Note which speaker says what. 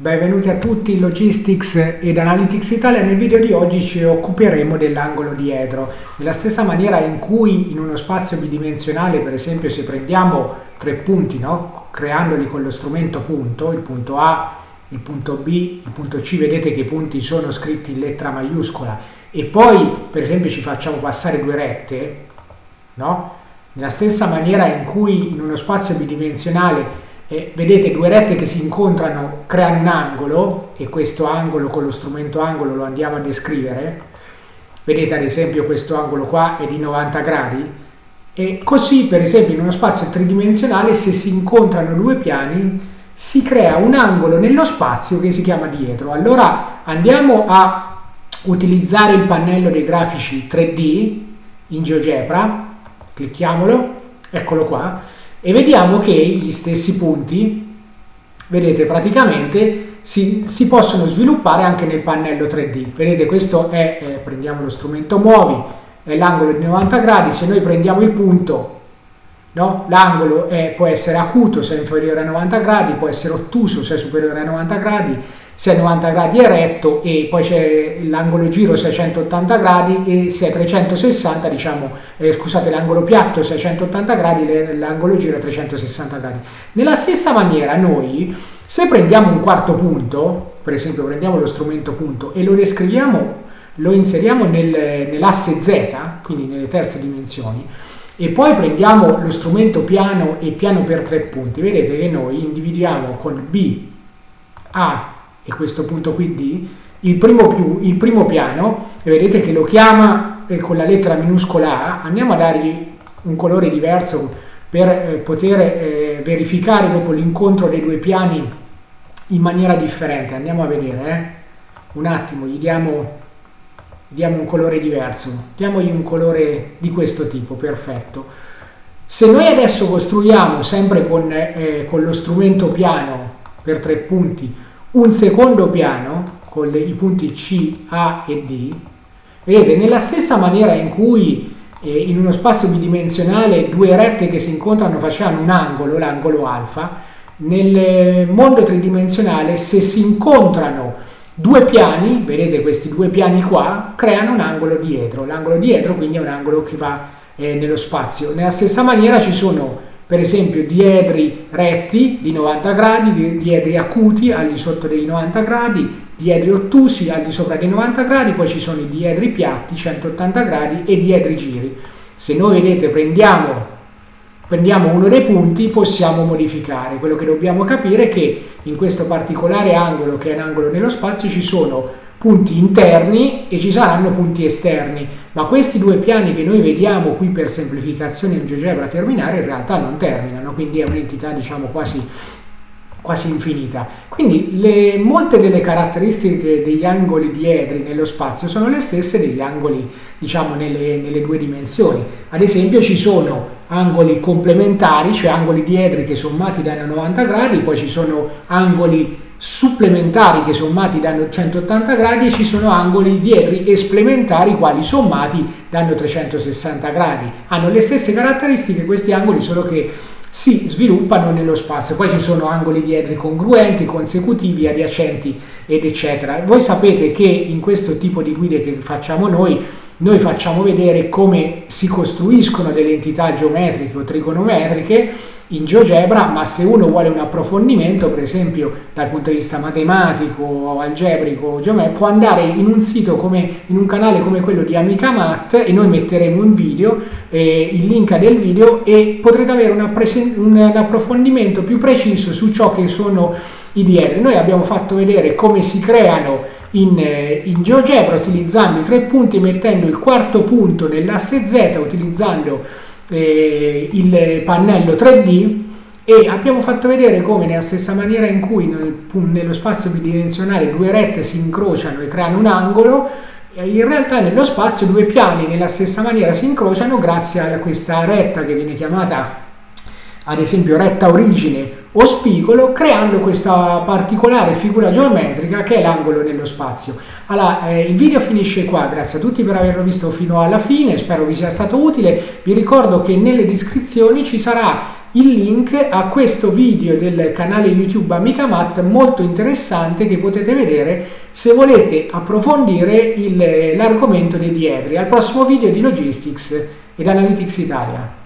Speaker 1: Benvenuti a tutti in Logistics ed Analytics Italia. Nel video di oggi ci occuperemo dell'angolo dietro. Nella stessa maniera in cui in uno spazio bidimensionale, per esempio se prendiamo tre punti, no? creandoli con lo strumento punto, il punto A, il punto B, il punto C, vedete che i punti sono scritti in lettera maiuscola e poi per esempio ci facciamo passare due rette, no? nella stessa maniera in cui in uno spazio bidimensionale e vedete due rette che si incontrano creano un angolo e questo angolo con lo strumento angolo lo andiamo a descrivere. Vedete ad esempio questo angolo qua è di 90 gradi. E così per esempio in uno spazio tridimensionale se si incontrano due piani si crea un angolo nello spazio che si chiama dietro. Allora andiamo a utilizzare il pannello dei grafici 3D in GeoGebra. Clicchiamolo. Eccolo qua e vediamo che gli stessi punti, vedete praticamente, si, si possono sviluppare anche nel pannello 3D. Vedete questo è, eh, prendiamo lo strumento muovi, è l'angolo di 90 gradi, se noi prendiamo il punto, no? l'angolo può essere acuto se è inferiore a 90 gradi, può essere ottuso se è superiore a 90 gradi, se è 90 gradi è retto e poi c'è l'angolo giro 680 gradi e se è 360 diciamo eh, scusate l'angolo piatto 680 gradi l'angolo giro è 360 gradi. Nella stessa maniera noi se prendiamo un quarto punto per esempio prendiamo lo strumento punto e lo descriviamo lo inseriamo nel, nell'asse z quindi nelle terze dimensioni e poi prendiamo lo strumento piano e piano per tre punti. Vedete che noi individuiamo con b a e questo punto qui D, il primo, più, il primo piano, e vedete che lo chiama eh, con la lettera minuscola A, andiamo a dargli un colore diverso per eh, poter eh, verificare dopo l'incontro dei due piani in maniera differente. Andiamo a vedere, un attimo, gli diamo, diamo un colore diverso, diamogli un colore di questo tipo, perfetto. Se noi adesso costruiamo sempre con, eh, con lo strumento piano per tre punti un secondo piano con le, i punti C, A e D, vedete, nella stessa maniera in cui eh, in uno spazio bidimensionale due rette che si incontrano facevano un angolo, l'angolo alfa, nel mondo tridimensionale se si incontrano due piani, vedete questi due piani qua, creano un angolo dietro, l'angolo dietro quindi è un angolo che va eh, nello spazio. Nella stessa maniera ci sono per esempio diedri retti di 90 gradi, diedri acuti al di sotto dei 90 gradi, diedri ottusi al di sopra dei 90 gradi, poi ci sono i diedri piatti 180 gradi e diedri giri. Se noi vedete prendiamo, prendiamo uno dei punti possiamo modificare. Quello che dobbiamo capire è che in questo particolare angolo che è un angolo nello spazio ci sono punti interni e ci saranno punti esterni, ma questi due piani che noi vediamo qui per semplificazione in GeoGebra terminare in realtà non terminano, quindi è un'entità diciamo quasi, quasi infinita. Quindi le, molte delle caratteristiche degli angoli diedri nello spazio sono le stesse degli angoli diciamo nelle, nelle due dimensioni. Ad esempio ci sono angoli complementari, cioè angoli diedri che sommati danno 90 gradi, poi ci sono angoli supplementari che sommati danno 180 gradi e ci sono angoli dietri esplementari quali sommati danno 360 gradi. Hanno le stesse caratteristiche questi angoli solo che si sviluppano nello spazio. Poi ci sono angoli dietri congruenti, consecutivi, adiacenti ed eccetera. Voi sapete che in questo tipo di guide che facciamo noi noi facciamo vedere come si costruiscono delle entità geometriche o trigonometriche in GeoGebra, ma se uno vuole un approfondimento, per esempio dal punto di vista matematico, algebrico, geometrico, può andare in un sito come in un canale come quello di Amica Math e noi metteremo un video, eh, il link del video e potrete avere un, un approfondimento più preciso su ciò che sono i diedri. Noi abbiamo fatto vedere come si creano in, eh, in GeoGebra utilizzando i tre punti, mettendo il quarto punto nell'asse Z, utilizzando eh, il pannello 3D e abbiamo fatto vedere come nella stessa maniera in cui nel, nello spazio bidimensionale due rette si incrociano e creano un angolo, in realtà nello spazio due piani nella stessa maniera si incrociano grazie a questa retta che viene chiamata ad esempio retta origine o spigolo creando questa particolare figura geometrica che è l'angolo nello spazio. Allora, eh, il video finisce qua, grazie a tutti per averlo visto fino alla fine, spero vi sia stato utile, vi ricordo che nelle descrizioni ci sarà il link a questo video del canale YouTube Amica Mat molto interessante che potete vedere se volete approfondire l'argomento dei diedri. Al prossimo video di Logistics ed Analytics Italia.